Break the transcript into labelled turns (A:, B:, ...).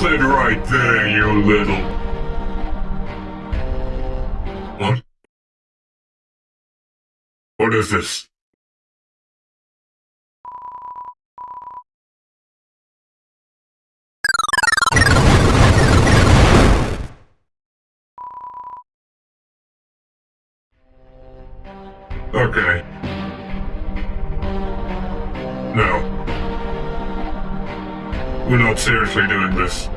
A: Sit right there, you little... What? What is this? Okay. No. We're not seriously doing this.